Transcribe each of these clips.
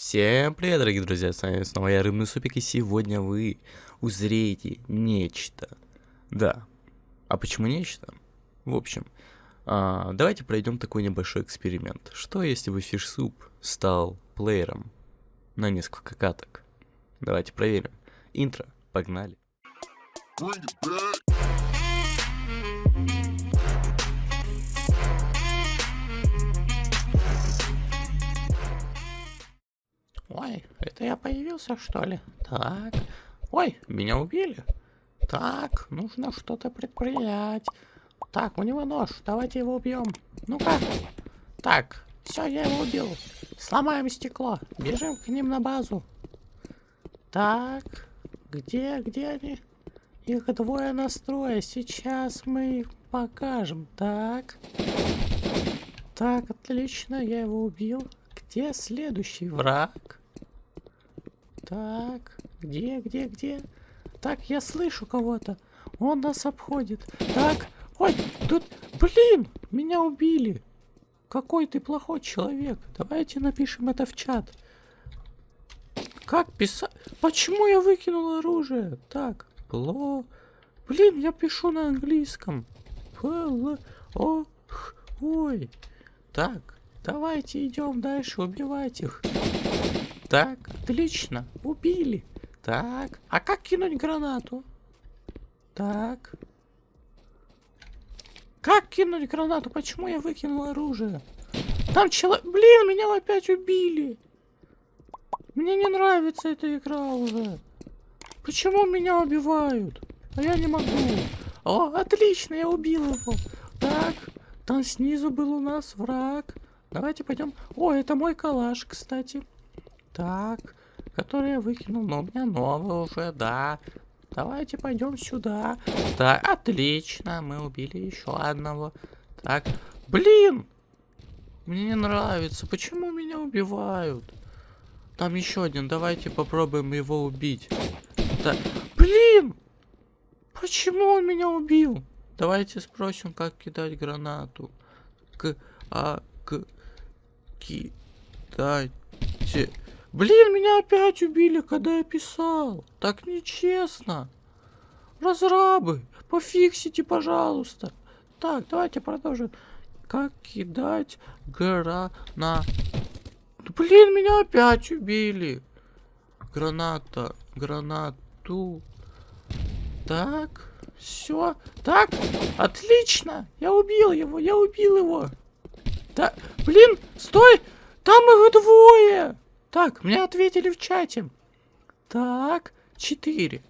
Всем привет, дорогие друзья, с вами снова я, Рыбный Супик, и сегодня вы узреете нечто. Да, а почему нечто? В общем, а, давайте пройдем такой небольшой эксперимент. Что если бы фишсуп стал плеером на несколько каток? Давайте проверим. Интро, погнали. Bring it back. Ой, это я появился, что ли? Так. Ой, меня убили. Так, нужно что-то предпринять. Так, у него нож, давайте его убьем. Ну-ка. Так, все, я его убил. Сломаем стекло. Бежим к ним на базу. Так, где, где они? Их двое настроя. Сейчас мы их покажем. Так. Так, отлично, я его убил. Где следующий враг? Так, где, где, где? Так, я слышу кого-то. Он нас обходит. Так, ой, тут, блин, меня убили. Какой ты плохой человек. Давайте напишем это в чат. Как писать? Почему я выкинул оружие? Так, пло... Блин, я пишу на английском. П, о, ой. Так, давайте идем дальше, убивать их. Так, отлично. Убили. Так, а как кинуть гранату? Так. Как кинуть гранату? Почему я выкинул оружие? Там человек... Блин, меня опять убили. Мне не нравится эта игра уже. Почему меня убивают? А я не могу. О, отлично, я убил его. Так, там снизу был у нас враг. Давайте пойдем. О, это мой калаш, кстати. Так, который я выкинул, но у меня новый уже, да. Давайте пойдем сюда. Так, отлично, мы убили еще одного. Так, блин! Мне не нравится, почему меня убивают? Там еще один, давайте попробуем его убить. Так, блин! Почему он меня убил? Давайте спросим, как кидать гранату. К, а, к, кидайте Блин, меня опять убили, когда я писал. Так нечестно. Разрабы, пофиксите, пожалуйста. Так, давайте продолжим. Как кидать гора на... Блин, меня опять убили. Граната, гранату. Так, все. Так, отлично. Я убил его, я убил его. Так, блин, стой. Там их двое. Так, мне ответили в чате. Так, 4.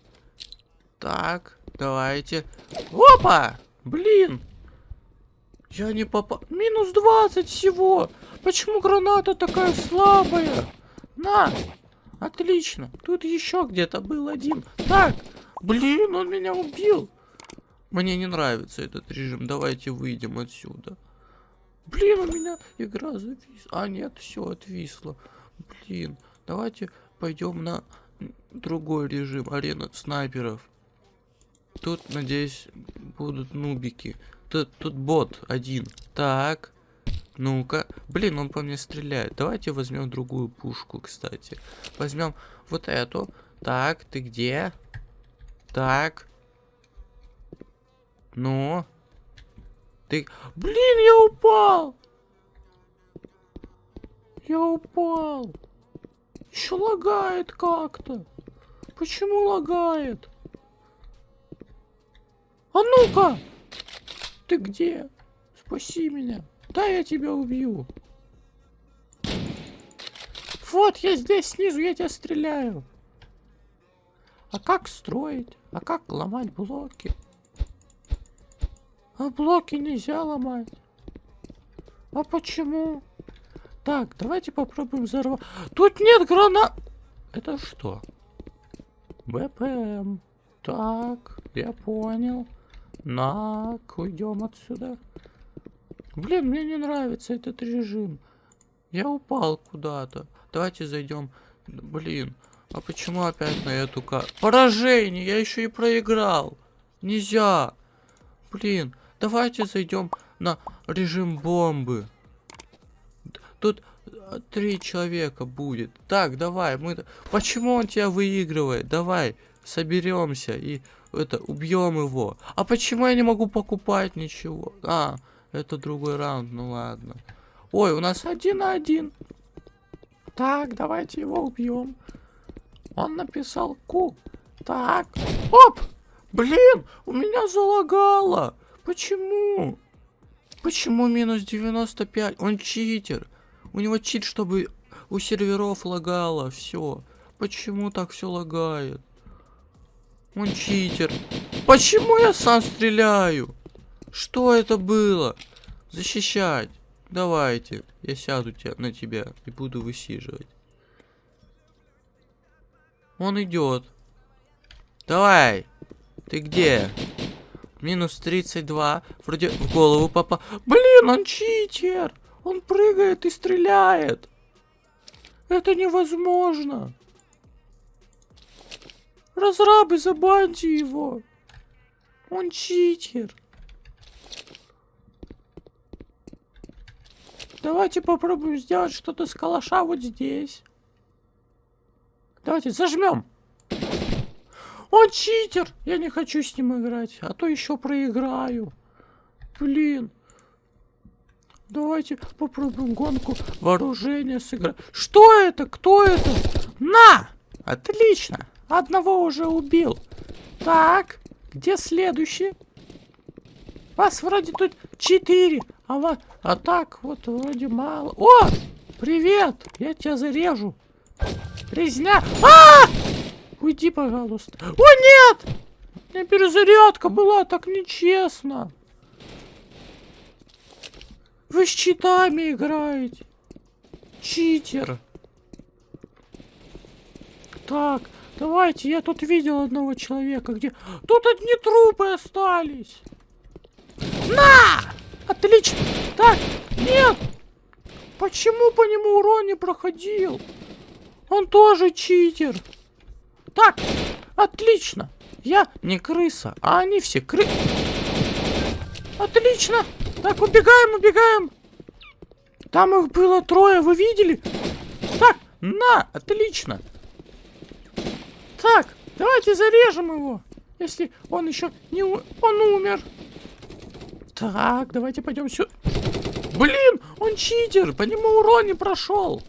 Так, давайте. Опа! Блин! Я не попал. Минус 20 всего. Почему граната такая слабая? На! Отлично. Тут еще где-то был один. Так, блин, он меня убил. Мне не нравится этот режим. Давайте выйдем отсюда. Блин, у меня игра зависла. А, нет, все отвисло. Блин, давайте пойдем на другой режим, арена снайперов. Тут, надеюсь, будут нубики. Тут, тут бот один. Так. Ну-ка. Блин, он по мне стреляет. Давайте возьмем другую пушку, кстати. Возьмем вот эту. Так, ты где? Так. Ну. Ты... Блин, я упал! Я упал. Еще лагает как-то. Почему лагает? А ну-ка! Ты где? Спаси меня. Да, я тебя убью. Вот, я здесь снизу, я тебя стреляю. А как строить? А как ломать блоки? А блоки нельзя ломать. А почему? Так, давайте попробуем взорвать. Тут нет гранат. Это что? БПМ. Так, я понял. Нак, уйдем отсюда. Блин, мне не нравится этот режим. Я упал куда-то. Давайте зайдем. Блин, а почему опять на эту карту? Поражение, я еще и проиграл. Нельзя. Блин, давайте зайдем на режим бомбы. Тут а, три человека будет. Так, давай, мы... Почему он тебя выигрывает? Давай, соберемся и это убьем его. А почему я не могу покупать ничего? А, это другой раунд, ну ладно. Ой, у нас один на один. Так, давайте его убьем. Он написал ку. Так. Оп! Блин, у меня залагало. Почему? Почему минус 95? Он читер. У него чит, чтобы у серверов лагало. Все. Почему так все лагает? Он читер. Почему я сам стреляю? Что это было? Защищать. Давайте. Я сяду тебя, на тебя и буду высиживать. Он идет. Давай. Ты где? Минус 32. Вроде в голову попал. Блин, он читер. Он прыгает и стреляет. Это невозможно. Разрабы, забаньте его. Он читер. Давайте попробуем сделать что-то с калаша вот здесь. Давайте зажмем. Он читер! Я не хочу с ним играть, а то еще проиграю. Блин. Давайте попробуем гонку вооружения сыграть. Что это? Кто это? На! Отлично. Одного уже убил. Так, где следующий? Вас вроде тут четыре, а, вас... а так вот вроде мало. О! Привет! Я тебя зарежу. Резня. А! Уйди, пожалуйста. О, нет! У меня перезарядка была, так нечестно. Вы с читами играете. Читер. Так, давайте, я тут видел одного человека, где... Тут одни трупы остались. На! Отлично. Так, нет. Почему по нему урон не проходил? Он тоже читер. Так, отлично. Я не крыса, а они все кры... Отлично. Так, убегаем, убегаем. Там их было трое, вы видели? Так, на, отлично. Так, давайте зарежем его. Если он еще не... У... Он умер. Так, давайте пойдем сюда. Блин, он читер, по нему урон не прошел.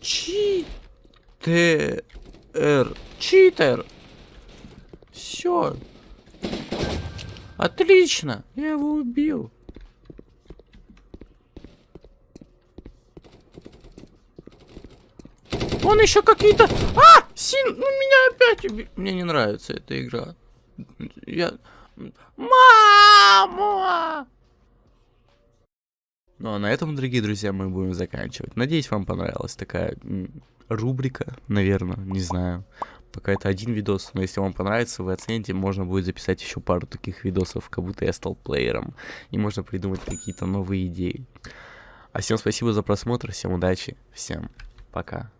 Читер. Читер. Все. Отлично. Я его убил. Он еще какие-то... А! Син... Ну, меня опять убил. Мне не нравится эта игра. Я... Мама! Ну а на этом, дорогие друзья, мы будем заканчивать. Надеюсь, вам понравилась такая рубрика, наверное, не знаю. Пока это один видос, но если вам понравится, вы оцените, можно будет записать еще пару таких видосов, как будто я стал плеером. И можно придумать какие-то новые идеи. А всем спасибо за просмотр, всем удачи, всем пока.